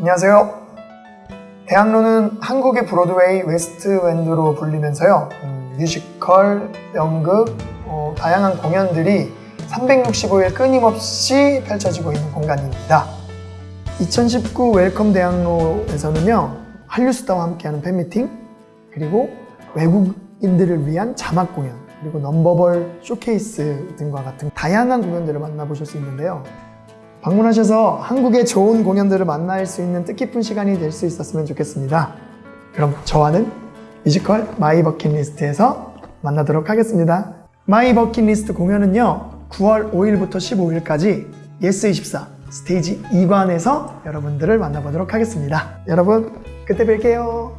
안녕하세요. 대학로는 한국의 브로드웨이 웨스트엔드로 불리면서요. 음, 뮤지컬, 연극, 어, 다양한 공연들이 365일 끊임없이 펼쳐지고 있는 공간입니다. 2019 Welcome 대학로에서는요. 한류스타와 함께하는 팬미팅, 그리고 외국인들을 위한 자막 공연, 그리고 non-verbal 쇼케이스 등과 같은 다양한 공연들을 만나보실 수 있는데요. 방문하셔서 한국의 좋은 공연들을 만날 수 있는 뜻깊은 시간이 될 수 있었으면 좋겠습니다. 그럼 저와는 뮤지컬 My Bucket List에서 만나도록 하겠습니다. My Bucket List 공연은요, 9월 5일부터 15일까지 예스24 스테이지 2관에서 여러분들을 만나보도록 하겠습니다. 여러분, 그때 뵐게요.